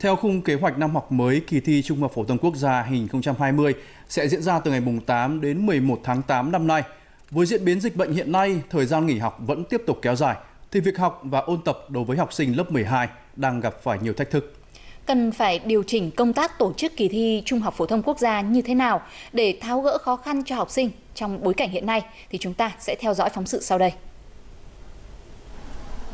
Theo khung kế hoạch năm học mới, kỳ thi Trung học phổ thông quốc gia 2020 sẽ diễn ra từ ngày 8 đến 11 tháng 8 năm nay. Với diễn biến dịch bệnh hiện nay, thời gian nghỉ học vẫn tiếp tục kéo dài, thì việc học và ôn tập đối với học sinh lớp 12 đang gặp phải nhiều thách thức. Cần phải điều chỉnh công tác tổ chức kỳ thi Trung học phổ thông quốc gia như thế nào để tháo gỡ khó khăn cho học sinh trong bối cảnh hiện nay thì chúng ta sẽ theo dõi phóng sự sau đây.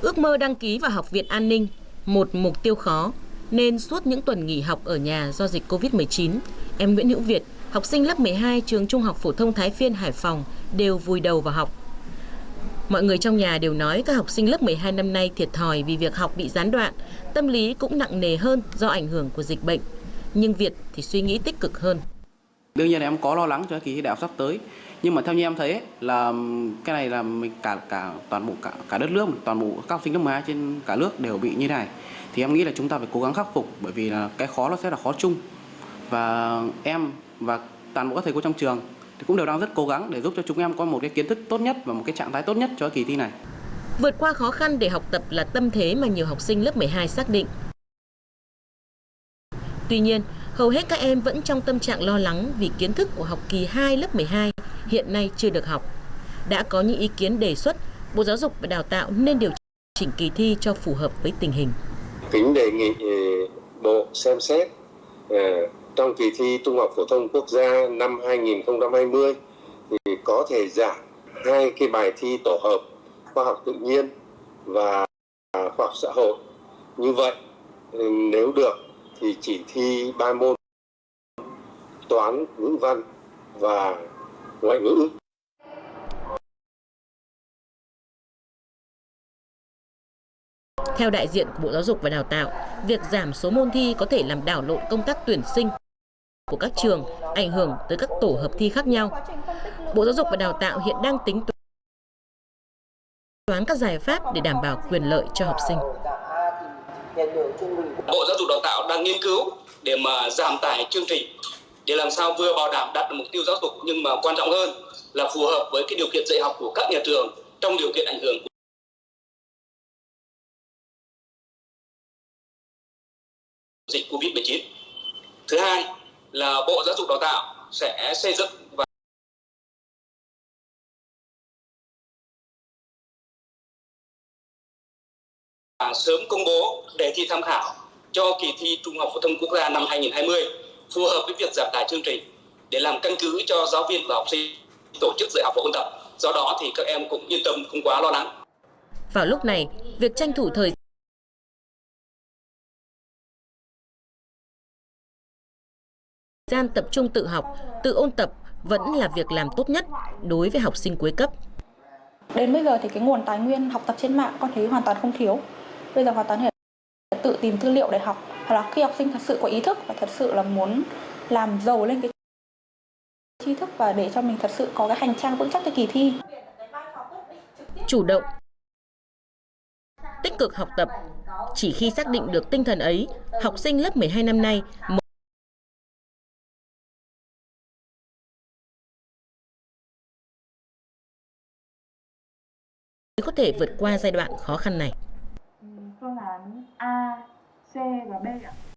Ước mơ đăng ký vào Học viện An ninh, một mục tiêu khó, nên suốt những tuần nghỉ học ở nhà do dịch Covid-19, em Nguyễn Hữu Việt, học sinh lớp 12 trường Trung học phổ thông Thái Phiên Hải Phòng đều vùi đầu vào học. Mọi người trong nhà đều nói các học sinh lớp 12 năm nay thiệt thòi vì việc học bị gián đoạn, tâm lý cũng nặng nề hơn do ảnh hưởng của dịch bệnh. Nhưng Việt thì suy nghĩ tích cực hơn. Đương nhiên là em có lo lắng cho kỳ thi đại học sắp tới. Nhưng mà theo như em thấy là cái này là mình cả cả toàn bộ cả cả đất nước, toàn bộ các học sinh lớp 12 trên cả nước đều bị như này. Thì em nghĩ là chúng ta phải cố gắng khắc phục bởi vì là cái khó nó sẽ là khó chung. Và em và toàn bộ các thầy cô trong trường thì cũng đều đang rất cố gắng để giúp cho chúng em có một cái kiến thức tốt nhất và một cái trạng thái tốt nhất cho kỳ thi này. Vượt qua khó khăn để học tập là tâm thế mà nhiều học sinh lớp 12 xác định. Tuy nhiên, hầu hết các em vẫn trong tâm trạng lo lắng vì kiến thức của học kỳ 2 lớp 12 hiện nay chưa được học. Đã có những ý kiến đề xuất, Bộ Giáo dục và Đào tạo nên điều chỉnh kỳ thi cho phù hợp với tình hình. Kính đề nghị ờ, Bộ xem xét ờ, trong kỳ thi Trung học phổ thông quốc gia năm 2020 thì có thể giảm hai cái bài thi tổ hợp khoa học tự nhiên và khoa học xã hội. Như vậy ừ, nếu được thì chỉ thi ba môn toán, ngữ văn và ngoại ngữ. Theo đại diện của Bộ Giáo dục và Đào tạo, việc giảm số môn thi có thể làm đảo lộn công tác tuyển sinh của các trường, ảnh hưởng tới các tổ hợp thi khác nhau. Bộ Giáo dục và Đào tạo hiện đang tính toán các giải pháp để đảm bảo quyền lợi cho học sinh. Bộ Giáo dục Đào tạo đang nghiên cứu để mà giảm tải chương trình, để làm sao vừa bảo đảm đạt được mục tiêu giáo dục, nhưng mà quan trọng hơn là phù hợp với cái điều kiện dạy học của các nhà trường trong điều kiện ảnh hưởng của dịch Covid-19. Thứ hai là Bộ Giáo dục Đào tạo sẽ xây dựng và sớm công bố đề thi tham khảo cho kỳ thi Trung học phổ thông quốc gia năm 2020 phù hợp với việc giảm tải chương trình để làm căn cứ cho giáo viên và học sinh tổ chức dạy học và ôn tập. Do đó thì các em cũng yên tâm không quá lo lắng. Vào lúc này, việc tranh thủ thời gian tập trung tự học, tự ôn tập vẫn là việc làm tốt nhất đối với học sinh cuối cấp. Đến bây giờ thì cái nguồn tài nguyên học tập trên mạng con thấy hoàn toàn không thiếu. Bây giờ hoàn toàn thể tự tìm tư liệu để học. Hoặc là khi học sinh thật sự có ý thức và thật sự là muốn làm giàu lên cái tri thức và để cho mình thật sự có cái hành trang vững chắc cho kỳ thi. Chủ động, tích cực học tập. Chỉ khi xác định được tinh thần ấy, học sinh lớp 12 năm nay có thể vượt qua giai đoạn khó khăn này. 姐和妹呀。